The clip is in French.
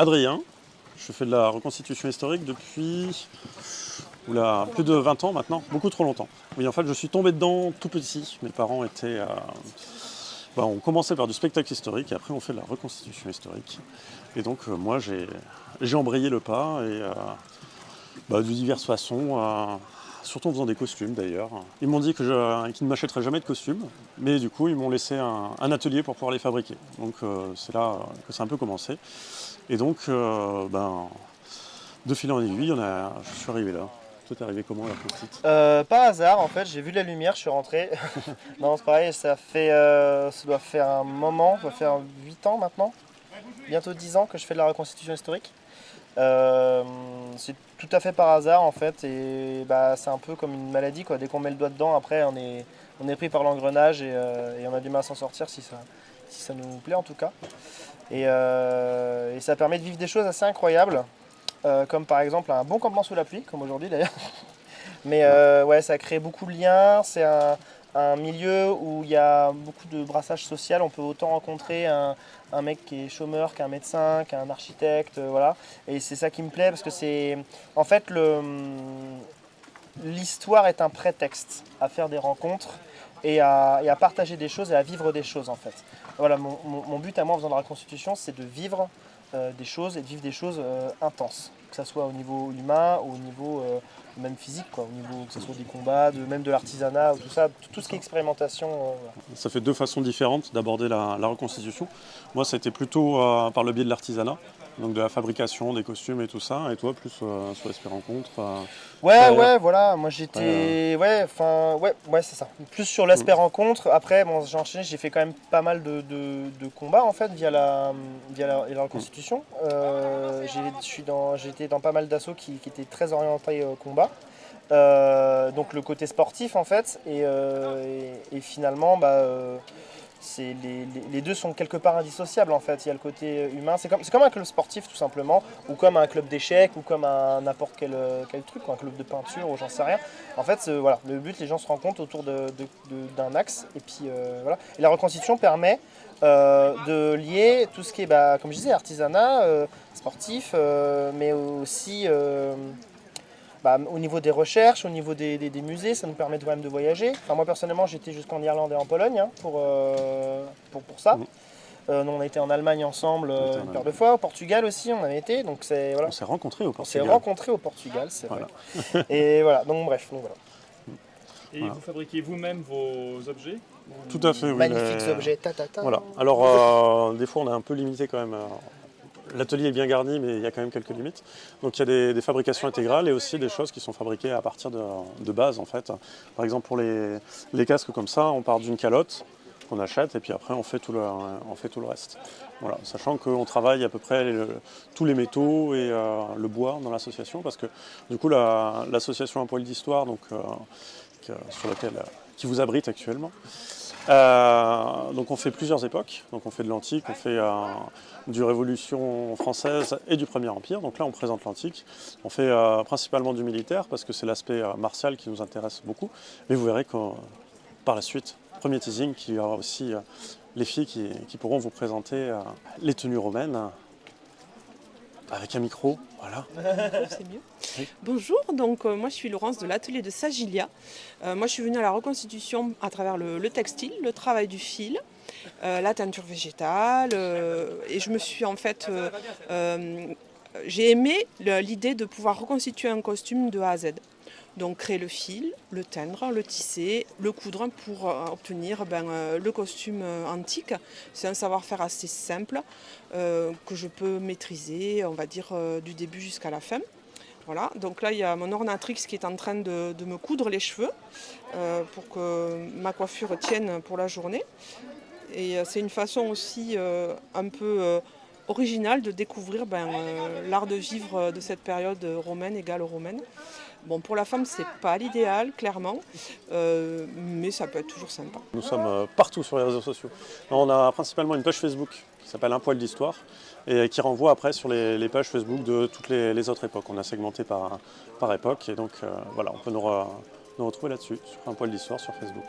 Adrien, je fais de la reconstitution historique depuis plus de 20 ans maintenant, beaucoup trop longtemps. Oui, en fait, je suis tombé dedans tout petit. Mes parents étaient... Euh, bah, on commençait par du spectacle historique et après on fait de la reconstitution historique. Et donc euh, moi j'ai embrayé le pas et euh, bah, de diverses façons, surtout en faisant des costumes d'ailleurs. Ils m'ont dit qu'ils ne m'achèteraient jamais de costumes, mais du coup ils m'ont laissé un, atelier pour pouvoir les fabriquer. Donc c'est là que ça a un peu commencé. Et donc, ben, de fil en aiguille, on a, je suis arrivé là. Toi, t'es arrivé comment la petite? Euh, Pas hasard, en fait, j'ai vu la lumière, je suis rentré. non, c'est pareil, ça fait, euh, ça doit faire un moment, ça doit faire 8 ans maintenant, bientôt 10 ans que je fais de la reconstitution historique. Euh, c'est tout à fait par hasard en fait, et bah, c'est un peu comme une maladie, quoi. dès qu'on met le doigt dedans, après on est, pris par l'engrenage et, on a du mal à s'en sortir si ça, si nous plaît en tout cas. Et, et ça permet de vivre des choses assez incroyables. Euh, comme par exemple un bon campement sous la pluie, comme aujourd'hui d'ailleurs. Mais euh, ouais, ça crée beaucoup de liens, c'est un, milieu où il y a beaucoup de brassage social, on peut autant rencontrer un, mec qui est chômeur qu'un médecin, qu'un architecte, euh, voilà. Et c'est ça qui me plaît parce que c'est... En fait, l'histoire est un prétexte à faire des rencontres et à, partager des choses et à vivre des choses en fait. Voilà, mon, mon but à moi en faisant de la reconstitution, c'est de vivre euh, des choses et de vivre des choses euh, intenses, que ce soit au niveau humain, au niveau euh, même physique, quoi, au niveau que ce soit des combats, de, même de l'artisanat, tout ça, tout, ce qui est expérimentation. Ça fait deux façons différentes d'aborder la, la, reconstitution. Moi, ça a été plutôt par le biais de l'artisanat donc de la fabrication des costumes et tout ça, et toi plus euh, sur l'aspect rencontre euh, Ouais, ouais, voilà, moi j'étais, ouais, enfin, ouais, ouais, c'est ça. Plus sur l'aspect mm. rencontre. Après, bon, j'ai enchaîné, j'ai fait quand même pas mal de, de, combats en fait via la, via la, reconstitution. Mm. Euh, j'ai, dans, pas mal d'assauts qui, qui, étaient très orientés au combat. donc le côté sportif en fait, et, et, finalement, bah les, deux sont quelque part indissociables en fait. Il y a le côté humain, c'est comme, un club sportif tout simplement, ou comme un club d'échecs, ou comme un n'importe quel, quel truc, un club de peinture, ou j'en sais rien. En fait, voilà, le but, les gens se rencontrent autour d'un axe, et puis euh, voilà. La reconstitution permet euh, de lier tout ce qui est, bah, comme je disais, artisanat, euh, sportif, mais aussi bah, au niveau des recherches, au niveau des, musées, ça nous permet quand même de voyager. Enfin, moi personnellement, j'étais jusqu'en Irlande et en Pologne hein, pour, euh, pour, pour, ça. Mmh. Euh, on a été en Allemagne ensemble euh, une paire de fois, au Portugal aussi on avait été. Donc voilà. On s'est rencontrés au Portugal. On s'est rencontrés au Portugal, c'est vrai. et voilà, donc bref. Donc, voilà. Et vous fabriquez vous-même vos objets Tout à fait, oui. Magnifiques objets, ta, ta, ta. Voilà. Alors, des fois, on est un peu limité quand même L'atelier est bien garni, mais il y a quand même quelques limites. Donc il y a des, fabrications intégrales et aussi des choses qui sont fabriquées à partir de, de base en fait. Par exemple pour les, casques comme ça, on part d'une calotte qu'on achète et puis après on fait tout le, on fait tout le reste. Voilà, sachant qu'on travaille à peu près tous les métaux et euh, le bois dans l'association parce que du coup l'association Un poil d'histoire euh, laquelle qui vous abrite actuellement, euh, donc on fait plusieurs époques, donc on fait de l'antique, on fait euh, du Révolution française et du Premier Empire, donc là on présente l'antique. On fait euh, principalement du militaire parce que c'est l'aspect martial qui nous intéresse beaucoup, mais vous verrez que par la suite, premier teasing, qu'il y aura aussi les filles qui, qui, pourront vous présenter les tenues romaines avec un micro, voilà. C'est mieux. Bonjour, donc euh, moi je suis Laurence de l'atelier de Sagilia. Euh, moi je suis venue à la reconstitution à travers le, textile, le travail du fil, euh, la teinture végétale, et je me suis en fait... j'ai aimé l'idée de pouvoir reconstituer un costume de A à Z. Donc créer le fil, le teindre, le tisser, le coudre pour obtenir ben, le costume antique. C'est un savoir-faire assez simple que je peux maîtriser, on va dire, du début jusqu'à la fin. Voilà, donc là il y a mon ornatrix qui est en train de, me coudre les cheveux pour que ma coiffure tienne pour la journée. Et c'est une façon aussi un peu originale de découvrir ben, l'art de vivre de cette période romaine et gallo-romaine. Bon, pour la femme, c'est pas l'idéal, clairement, euh, mais ça peut être toujours sympa. Nous sommes euh, partout sur les réseaux sociaux. On a principalement une page Facebook qui s'appelle Un poil d'histoire et qui renvoie après sur les, pages Facebook de toutes les, autres époques. On a segmenté par, par époque et donc euh, voilà, on peut nous, nous retrouver là-dessus, sur Un poil d'histoire sur Facebook.